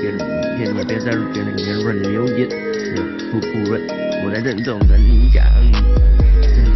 别别你别在别儿给那个年润留言不不润我在认真的跟你讲嗯